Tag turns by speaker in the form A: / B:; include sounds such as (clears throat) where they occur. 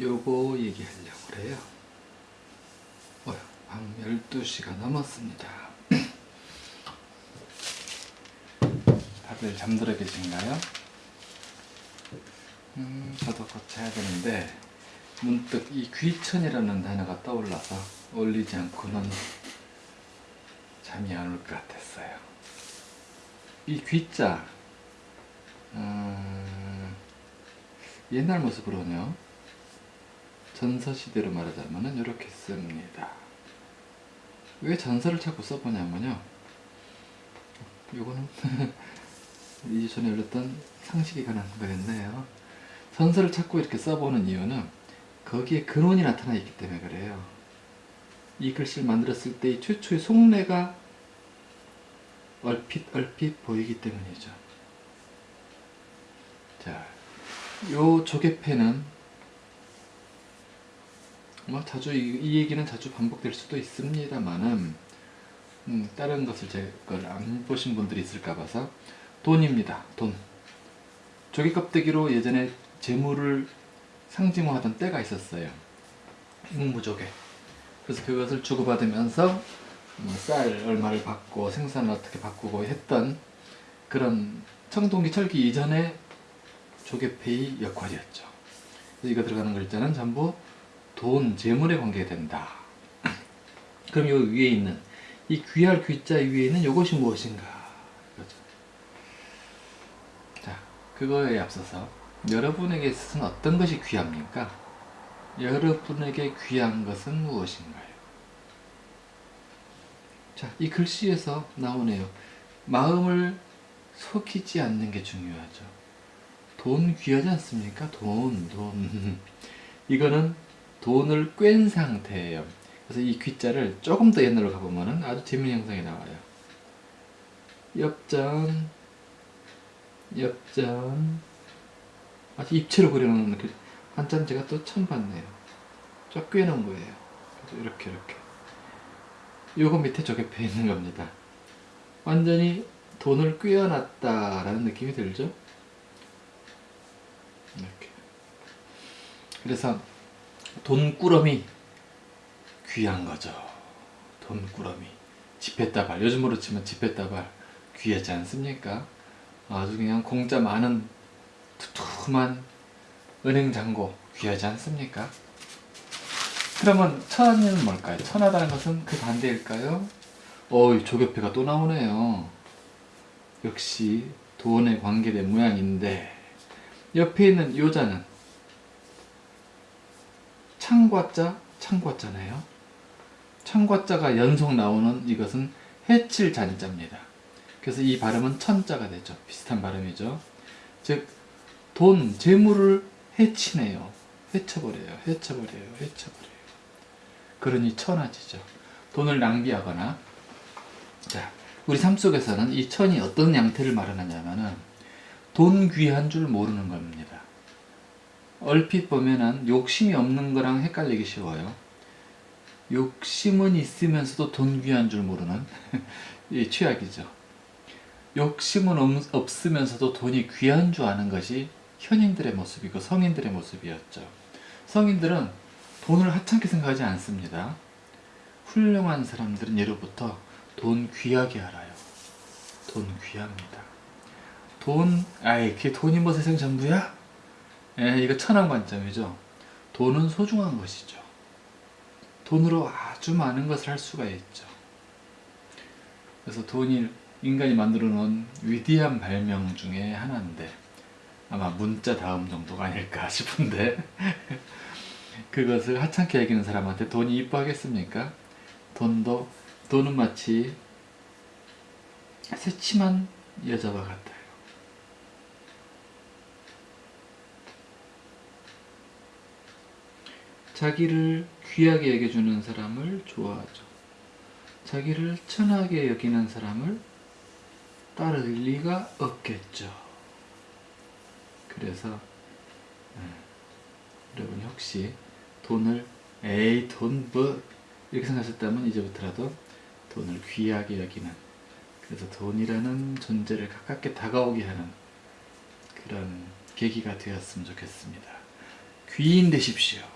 A: 요거 얘기하려고 그래요. 어휴, 밤 12시가 넘었습니다. (clears throat) 다들 잠들어 계신가요? 음, 저도 곧 자야 되는데 문득 이 귀천이라는 단어가 떠올라서 올리지 않고는 잠이 안 올 것 같았어요. 이 귀자 음, 옛날 모습으로는요 전서시대로 말하자면 이렇게 씁니다. 왜 전서를 자꾸 써보냐면요 요거는 (laughs) 이 전에 열렸던 상식에 관한 거였네요. 전서를 자꾸 이렇게 써보는 이유는 거기에 근원이 나타나 있기 때문에 그래요. 이 글씨를 만들었을 때 최초의 속내가 얼핏 얼핏 보이기 때문이죠. 자, 요 조개패는 뭐 자주 이, 이 얘기는 자주 반복될 수도 있습니다만은 음, 다른 것을 제 걸 안 보신 분들이 있을까 봐서 돈입니다. 돈. 조개 껍데기로 예전에 재물을 상징화하던 때가 있었어요. 묵무조개. 그래서 그것을 주고받으면서 뭐 쌀 얼마를 받고 생산을 어떻게 바꾸고 했던 그런 청동기 철기 이전의 조개페이 역할이었죠. 이거 들어가는 글자는 전부 돈, 재물에 관계된다. (clears throat) 그럼 요 위에 있는 이 귀할 귀자 위에 있는 이것이 무엇인가? 그거죠. 자, 그거에 앞서서 여러분에게 있어서는 어떤 것이 귀합니까? 여러분에게 귀한 것은 무엇인가요? 자, 이 글씨에서 나오네요. 마음을 속이지 않는 게 중요하죠. 돈 귀하지 않습니까? 돈, 돈. (laughs) 이거는 돈을 꿰인 상태예요. 그래서 이 귀자를 조금 더 옛날로 가보면 아주 재미있는 형상이 나와요. 엽전, 엽전. 아주 입체로 그려놓은 그 한참 제가 또 처음 봤네요. 쫙 꿰놓은 거예요. 이렇게 이렇게. 요거 밑에 저게 배 있는 겁니다. 완전히 돈을 꿰어놨다 라는 느낌이 들죠? 이렇게. 그래서 돈꾸러미 귀한 거죠. 돈꾸러미. 지폐다발. 요즘으로 치면 지폐다발 귀하지 않습니까? 아주 그냥 공짜 많은 두툼한 은행 잔고 귀하지 않습니까? 그러면 천은 뭘까요? 천하다는 것은 그 반대일까요? 어이 조개패가 또 나오네요. 역시 돈에 관계된 모양인데 옆에 있는 요자는 창과자, 창과자네요. 창과자가 연속 나오는 이것은 해칠 잔자입니다. 그래서 이 발음은 천자가 되죠. 비슷한 발음이죠. 즉, 돈, 재물을 해치네요. 해쳐버려요. 해쳐버려요. 해쳐버려요. 그러니 천하지죠. 돈을 낭비하거나 자, 우리 삶 속에서는 이 천이 어떤 양태를 말하느냐면은 돈 귀한 줄 모르는 겁니다. 얼핏 보면은 욕심이 없는 거랑 헷갈리기 쉬워요. 욕심은 있으면서도 돈 귀한 줄 모르는 (laughs) 이 취약이죠. 욕심은 없으면서도 돈이 귀한 줄 아는 것이 현인들의 모습이고 성인들의 모습이었죠. 성인들은 돈을 하찮게 생각하지 않습니다. 훌륭한 사람들은 예로부터 돈 귀하게 알아요. 돈 귀합니다. 돈, 아이, 그게 돈이 뭐 세상 전부야? 예, 이거 천한 관점이죠. 돈은 소중한 것이죠. 돈으로 아주 많은 것을 할 수가 있죠. 그래서 돈이 인간이 만들어 놓은 위대한 발명 중에 하나인데 아마 문자 다음 정도가 아닐까 (laughs) 싶은데 그것을 하찮게 여기는 사람한테 돈이 이뻐하겠습니까? 돈도 돈은 마치 새침한 여자와 같아요. 자기를 귀하게 여겨주는 사람을 좋아하죠. 자기를 천하게 여기는 사람을 따를 리가 없겠죠. 그래서 음, 여러분이 혹시 돈을 에이 돈 뭐 이렇게 생각하셨다면 이제부터라도 돈을 귀하게 여기는 그래서 돈이라는 존재를 가깝게 다가오게 하는 그런 계기가 되었으면 좋겠습니다. 귀인 되십시오.